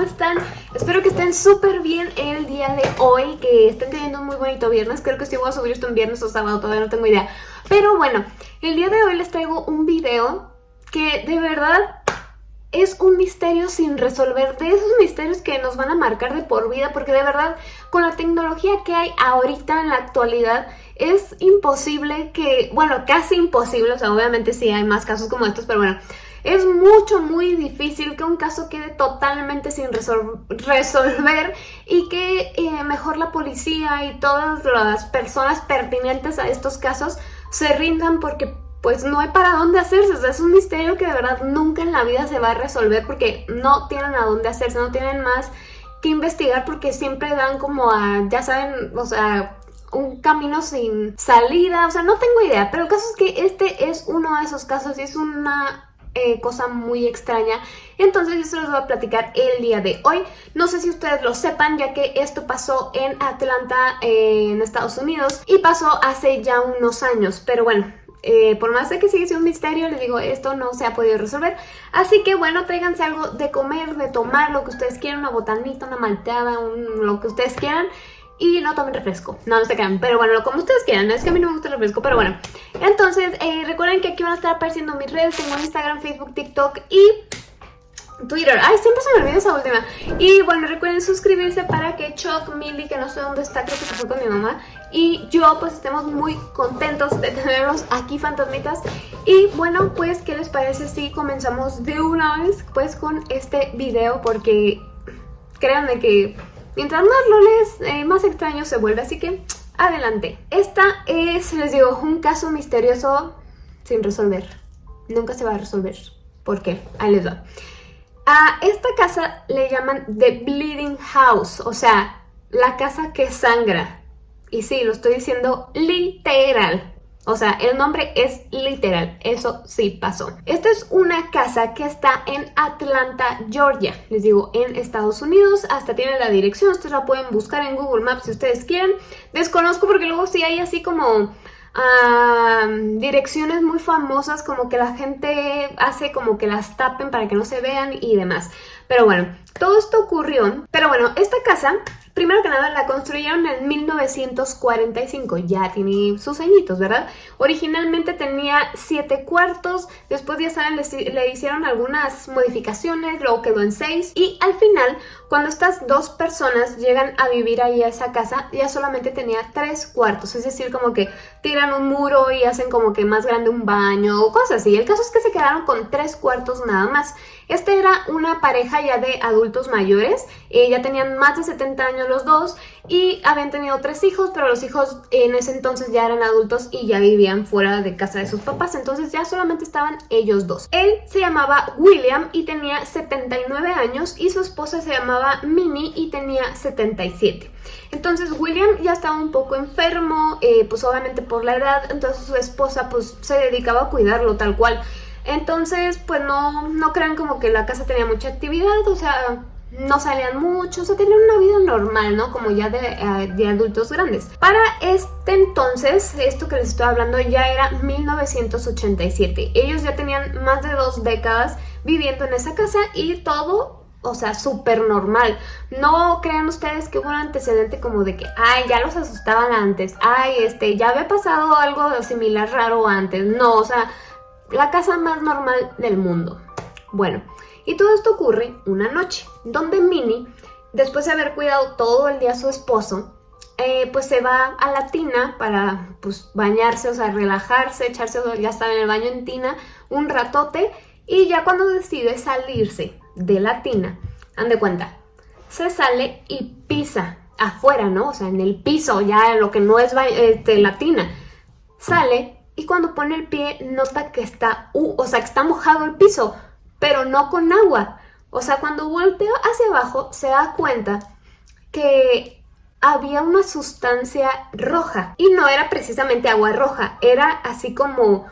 ¿cómo están? Espero que estén súper bien el día de hoy, que estén teniendo un muy bonito viernes. Creo que sí voy a subir esto en viernes o sábado, todavía no tengo idea. Pero bueno, el día de hoy les traigo un video que de verdad es un misterio sin resolver, de esos misterios que nos van a marcar de por vida, porque de verdad, con la tecnología que hay ahorita en la actualidad, es imposible que, bueno, casi imposible, o sea, obviamente sí hay más casos como estos, pero bueno, es mucho, muy difícil que un caso quede totalmente sin resolver y que eh, mejor la policía y todas las personas pertinentes a estos casos se rindan porque pues no hay para dónde hacerse, o sea, es un misterio que de verdad nunca en la vida se va a resolver porque no tienen a dónde hacerse, no tienen más que investigar porque siempre dan como a, ya saben, o sea, un camino sin salida, o sea, no tengo idea, pero el caso es que este es uno de esos casos y es una eh, cosa muy extraña. Entonces yo se los voy a platicar el día de hoy. No sé si ustedes lo sepan, ya que esto pasó en Atlanta, en Estados Unidos, y pasó hace ya unos años. Pero bueno, eh, por más de que sigue siendo un misterio, les digo, esto no se ha podido resolver. Así que bueno, tráiganse algo de comer, de tomar, lo que ustedes quieran, una botanita, una malteada, lo que ustedes quieran y no tomen refresco. No, no se quedan. Pero bueno, como ustedes quieran. Es que a mí no me gusta el refresco, pero bueno. Entonces, eh, recuerden que aquí van a estar apareciendo mis redes. Tengo Instagram, Facebook, TikTok y Twitter. Ay, siempre se me olvida esa última. Y bueno, recuerden suscribirse para que Chuck, Millie, que no sé dónde está, creo que se fue con mi mamá, y yo pues estemos muy contentos de tenerlos aquí, fantasmitas. Y bueno, pues, ¿qué les parece si comenzamos de una vez pues con este video? Porque créanme que Mientras más lo lees, eh, más extraño se vuelve, así que adelante. Esta es, les digo, un caso misterioso sin resolver. Nunca se va a resolver. ¿Por qué? Ahí les va. A esta casa le llaman The Bleeding House, o sea, la casa que sangra. Y sí, lo estoy diciendo literal. O sea, el nombre es literal, eso sí pasó. Esta es una casa que está en Atlanta, Georgia. Les digo, en Estados Unidos, hasta tiene la dirección, ustedes la pueden buscar en Google Maps si ustedes quieren. Desconozco porque luego sí hay así como... direcciones muy famosas como que la gente hace como que las tapen para que no se vean y demás. Pero bueno, todo esto ocurrió. Pero bueno, esta casa Primero que nada la construyeron en 1945, ya tiene sus añitos, ¿verdad? Originalmente tenía siete cuartos, después ya saben, le, hicieron algunas modificaciones, luego quedó en seis y al final, cuando estas dos personas llegan a vivir ahí a esa casa, ya solamente tenía tres cuartos, es decir, como que tiran un muro y hacen como que más grande un baño o cosas así. El caso es que se quedaron con tres cuartos nada más. Esta era una pareja ya de adultos mayores, eh, ya tenían más de 70 años los dos y habían tenido tres hijos, pero los hijos en ese entonces ya eran adultos y ya vivían fuera de casa de sus papás, entonces ya solamente estaban ellos dos. Él se llamaba William y tenía 79 años y su esposa se llamaba Minnie y tenía 77. Entonces William ya estaba un poco enfermo, eh, pues obviamente por la edad, entonces su esposa pues se dedicaba a cuidarlo tal cual. Entonces, pues no, no crean como que la casa tenía mucha actividad, o sea, no salían mucho, o sea, tenían una vida normal, ¿no? Como ya eh, de, adultos grandes. Para este entonces, esto que les estoy hablando ya era 1987. Ellos ya tenían más de dos décadas viviendo en esa casa y todo, o sea, súper normal. No crean ustedes que hubo un antecedente como de que, ay, ya los asustaban antes, ay, este, ya había pasado algo similar raro antes. No, o sea, la casa más normal del mundo. Bueno, y todo esto ocurre una noche, donde Minnie, después de haber cuidado todo el día a su esposo, eh, pues se va a la tina para pues, bañarse, o sea, relajarse, echarse, ya estaba en el baño en tina, un ratote, y ya cuando decide salirse de la tina, de cuenta, se sale y pisa afuera, ¿no? O sea, en el piso, ya lo que no es este, la sale y cuando pone el pie nota que está, o sea, que está mojado el piso, pero no con agua. O sea, cuando volteo hacia abajo se da cuenta que había una sustancia roja y no era precisamente agua roja, era así como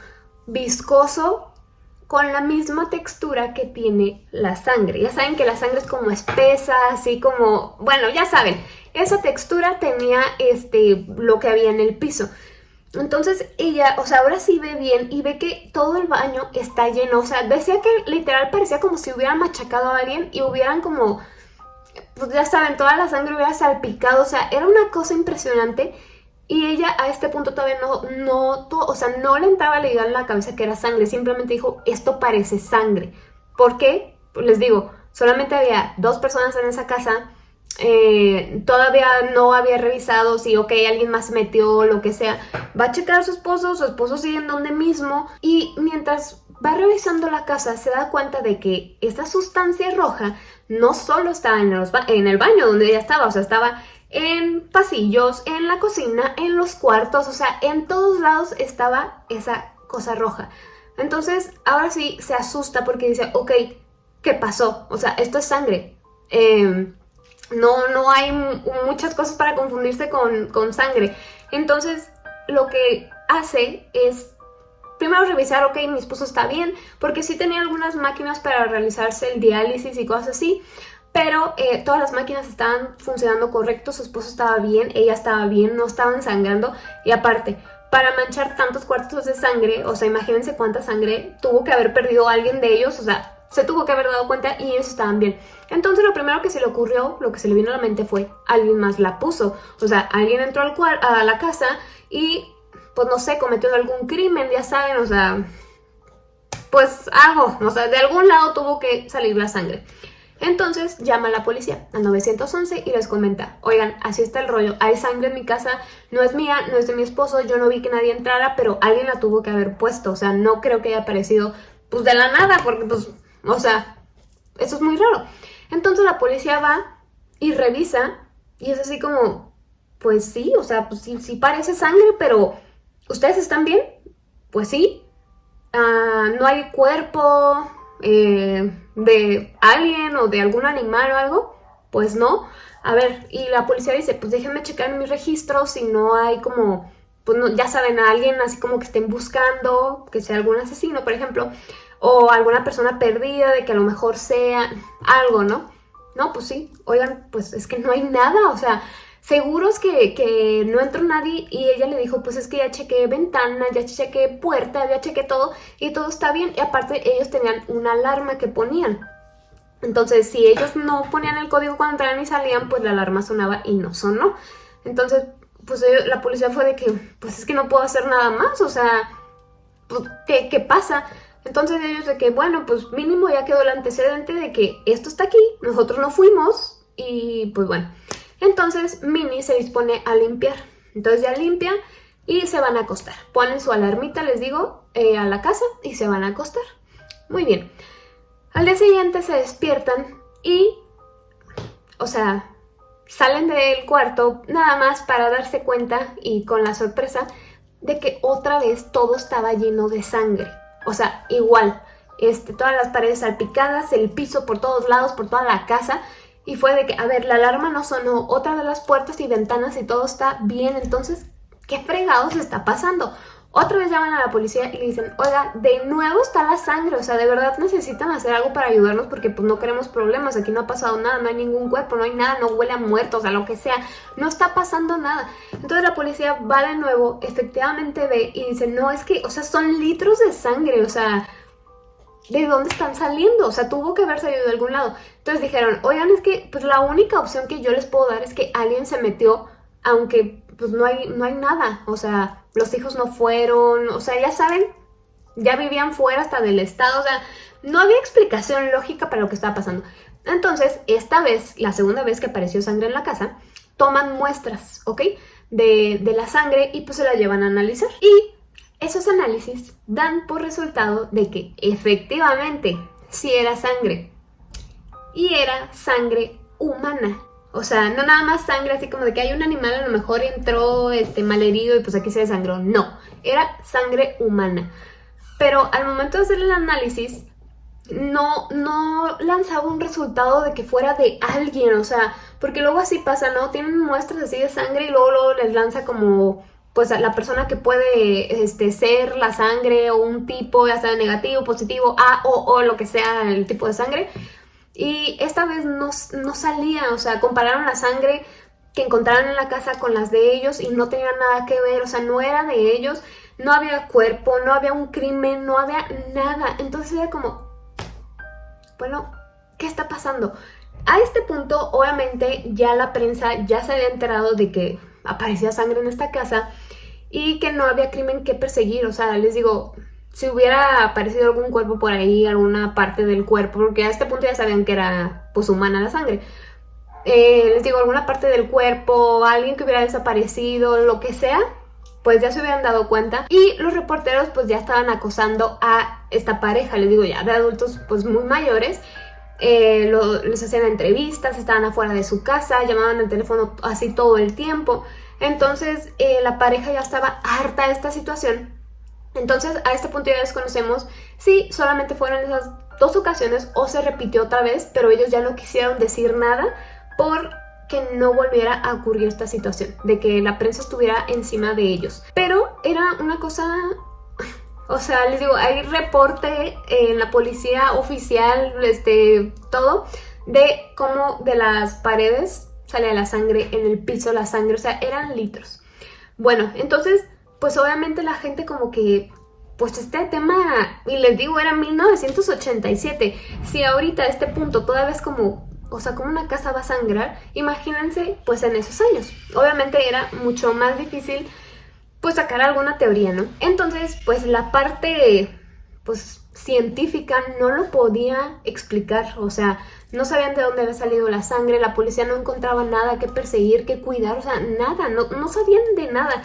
viscoso con la misma textura que tiene la sangre. Ya saben que la sangre es como espesa, así como, bueno, ya saben, esa textura tenía este, lo que había en el piso. Entonces ella, o sea, ahora sí ve bien y ve que todo el baño está lleno. O sea, decía que literal parecía como si hubieran machacado a alguien y hubieran como pues ya saben, toda la sangre hubiera salpicado, o sea, era una cosa impresionante. Y ella a este punto todavía no, no, o sea, no le entraba la idea en la cabeza que era sangre, simplemente dijo, esto parece sangre. ¿Por qué? Pues les digo, solamente había dos personas en esa casa, eh, todavía no había revisado si, ok, alguien más metió, lo que sea. Va a checar a su esposo, su esposo sigue en donde mismo y mientras va revisando la casa se da cuenta de que esta sustancia roja no solo estaba en, en el baño donde ella estaba, o sea, estaba en pasillos, en la cocina, en los cuartos, o sea, en todos lados estaba esa cosa roja. Entonces, ahora sí se asusta porque dice, ok, ¿qué pasó? O sea, esto es sangre. Em, no, no hay muchas cosas para confundirse con, con sangre. Entonces, lo que hace es primero revisar, ok, mi esposo está bien, porque sí tenía algunas máquinas para realizarse el diálisis y cosas así, pero eh, todas las máquinas estaban funcionando correcto, su esposo estaba bien, ella estaba bien, no estaban sangrando y aparte, para manchar tantos cuartos de sangre, o sea, imagínense cuánta sangre tuvo que haber perdido alguien de ellos, o sea, se tuvo que haber dado cuenta y ellos estaban bien. Entonces lo primero que se le ocurrió, lo que se le vino a la mente fue, alguien más la puso, o sea, alguien entró al a la casa y, pues no sé, cometió algún crimen, ya saben, o sea, pues algo, o sea, de algún lado tuvo que salir la sangre. Entonces llama a la policía al 911 y les comenta, oigan, así está el rollo, hay sangre en mi casa, no es mía, no es de mi esposo, yo no vi que nadie entrara, pero alguien la tuvo que haber puesto, o sea, no creo que haya aparecido pues de la nada, porque pues, o sea, eso es muy raro. Entonces la policía va y revisa y es así como, pues sí, o sea, pues sí, sí parece sangre, pero ¿ustedes están bien? Pues sí, ah, no hay cuerpo, eh, de alguien o de algún animal o algo, pues no. A ver, y la policía dice, pues déjenme checar en mis registros si no hay como, pues no, ya saben, a alguien así como que estén buscando, que sea algún asesino, por ejemplo, o alguna persona perdida, de que a lo mejor sea algo, ¿no? No, pues sí, oigan, pues es que no hay nada, o sea, seguros que, que, no entró nadie y ella le dijo, pues es que ya chequé ventanas, ya chequé puertas, ya chequé todo y todo está bien. Y aparte ellos tenían una alarma que ponían. Entonces si ellos no ponían el código cuando entraban y salían, pues la alarma sonaba y no sonó. Entonces pues la policía fue de que, pues es que no puedo hacer nada más, o sea, pues, ¿qué, qué pasa? Entonces ellos de que, bueno, pues mínimo ya quedó el antecedente de que esto está aquí, nosotros no fuimos y pues bueno. Entonces Minnie se dispone a limpiar. Entonces ya limpia y se van a acostar. Ponen su alarmita, les digo, eh, a la casa y se van a acostar. Muy bien. Al día siguiente se despiertan y, o sea, salen del cuarto nada más para darse cuenta y con la sorpresa de que otra vez todo estaba lleno de sangre. O sea, igual, este, todas las paredes salpicadas, el piso por todos lados, por toda la casa y fue de que, a ver, la alarma no sonó, otra de las puertas y ventanas y todo está bien, entonces, ¿qué fregados está pasando? Otra vez llaman a la policía y le dicen, oiga, de nuevo está la sangre, o sea, de verdad necesitan hacer algo para ayudarnos porque pues no queremos problemas, aquí no ha pasado nada, no hay ningún cuerpo, no hay nada, no huele a muertos, o sea, lo que sea, no está pasando nada. Entonces la policía va de nuevo, efectivamente ve y dice, no, es que, o sea, son litros de sangre, o sea, ¿de dónde están saliendo? O sea, tuvo que haber salido de algún lado. Entonces dijeron, oigan, es que pues la única opción que yo les puedo dar es que alguien se metió, aunque pues no hay, no hay nada. O sea, los hijos no fueron, o sea, ya saben, ya vivían fuera hasta del estado, o sea, no había explicación lógica para lo que estaba pasando. Entonces, esta vez, la segunda vez que apareció sangre en la casa, toman muestras, ¿ok? De, de la sangre y pues se la llevan a analizar. Y esos análisis dan por resultado de que efectivamente sí era sangre y era sangre humana. O sea, no nada más sangre así como de que hay un animal a lo mejor entró este, malherido y pues aquí se desangró. No, era sangre humana. Pero al momento de hacer el análisis, no, no lanzaba un resultado de que fuera de alguien, o sea, porque luego así pasa, ¿no? Tienen muestras así de sangre y luego, luego les lanza como pues la persona que puede este, ser la sangre o un tipo, ya sea negativo, positivo, A o O, lo que sea el tipo de sangre. Y esta vez no, no salía, o sea, compararon la sangre que encontraron en la casa con las de ellos y no tenían nada que ver, o sea, no era de ellos, no había cuerpo, no había un crimen, no había nada. Entonces era como, bueno, ¿qué está pasando? A este punto, obviamente, ya la prensa ya se había enterado de que aparecía sangre en esta casa y que no había crimen que perseguir. O sea, les digo, si hubiera aparecido algún cuerpo por ahí, alguna parte del cuerpo, porque a este punto ya sabían que era pues humana la sangre. Eh, les digo, alguna parte del cuerpo, alguien que hubiera desaparecido, lo que sea, pues ya se hubieran dado cuenta y los reporteros pues ya estaban acosando a esta pareja, les digo ya, de adultos pues muy mayores eh, les hacían entrevistas, estaban afuera de su casa, llamaban al teléfono así todo el tiempo. Entonces eh, la pareja ya estaba harta de esta situación. Entonces a este punto ya desconocemos si solamente fueron esas dos ocasiones o se repitió otra vez, pero ellos ya no quisieron decir nada por que no volviera a ocurrir esta situación, de que la prensa estuviera encima de ellos. Pero era una cosa o sea, les digo, hay reporte en la policía oficial, este, todo, de cómo de las paredes sale la sangre, en el piso la sangre, o sea, eran litros. Bueno, entonces, pues obviamente la gente como que, pues este tema, y les digo, era 1987. Si ahorita a este punto todavía es como, o sea, como una casa va a sangrar, imagínense, pues en esos años. Obviamente era mucho más difícil pues sacar alguna teoría, ¿no? Entonces, pues la parte pues científica no lo podía explicar, o sea, no sabían de dónde había salido la sangre, la policía no encontraba nada que perseguir, que cuidar, o sea, nada, no, no sabían de nada.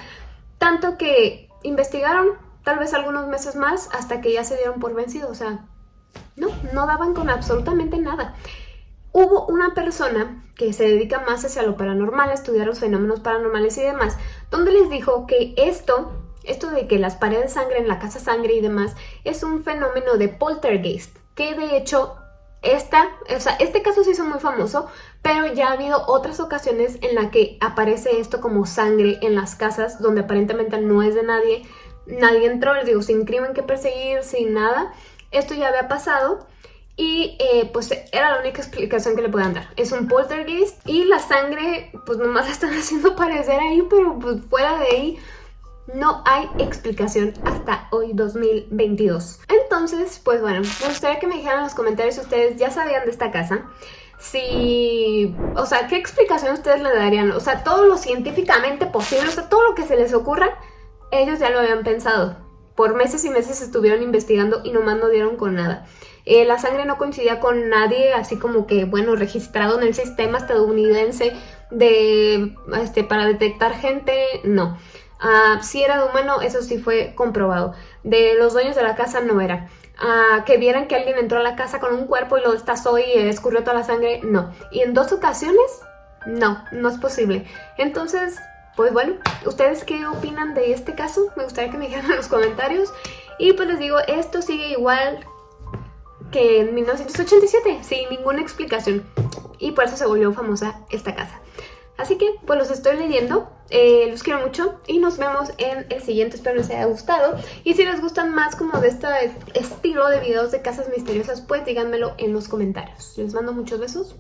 Tanto que investigaron tal vez algunos meses más hasta que ya se dieron por vencidos, o sea, no, no daban con absolutamente nada. Hubo una persona que se dedica más hacia lo paranormal, a estudiar los fenómenos paranormales y demás, donde les dijo que esto, esto de que las paredes de sangre en la casa sangre y demás, es un fenómeno de poltergeist, que de hecho esta, o sea, este caso se hizo muy famoso, pero ya ha habido otras ocasiones en la que aparece esto como sangre en las casas donde aparentemente no es de nadie, nadie entró, les digo, sin crimen que perseguir, sin nada. Esto ya había pasado y eh, pues era la única explicación que le podían dar. Es un poltergeist y la sangre pues nomás la están haciendo parecer ahí, pero pues fuera de ahí no hay explicación hasta hoy 2022. Entonces, pues bueno, me gustaría que me dijeran en los comentarios si ustedes ya sabían de esta casa. Si, o sea, ¿qué explicación ustedes le darían? O sea, todo lo científicamente posible, o sea, todo lo que se les ocurra, ellos ya lo habían pensado. Por meses y meses estuvieron investigando y nomás no dieron con nada. Eh, la sangre no coincidía con nadie, así como que, bueno, registrado en el sistema estadounidense de, este, para detectar gente, no. Ah, si era de humano, eso sí fue comprobado. De los dueños de la casa no era. Ah, que vieran que alguien entró a la casa con un cuerpo y lo destazó y escurrió toda la sangre, no. Y en dos ocasiones, no, no es posible. Entonces, pues bueno, ¿ustedes qué opinan de este caso? Me gustaría que me dijeran en los comentarios. Y pues les digo, esto sigue igual que en 1987, sin ninguna explicación. Y por eso se volvió famosa esta casa. Así que pues los estoy leyendo, eh, los quiero mucho y nos vemos en el siguiente, espero les haya gustado. Y si les gustan más como de este estilo de videos de casas misteriosas, pues díganmelo en los comentarios. Les mando muchos besos.